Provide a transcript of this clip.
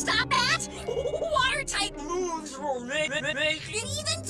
stop at? Water-type moves will make, make it even!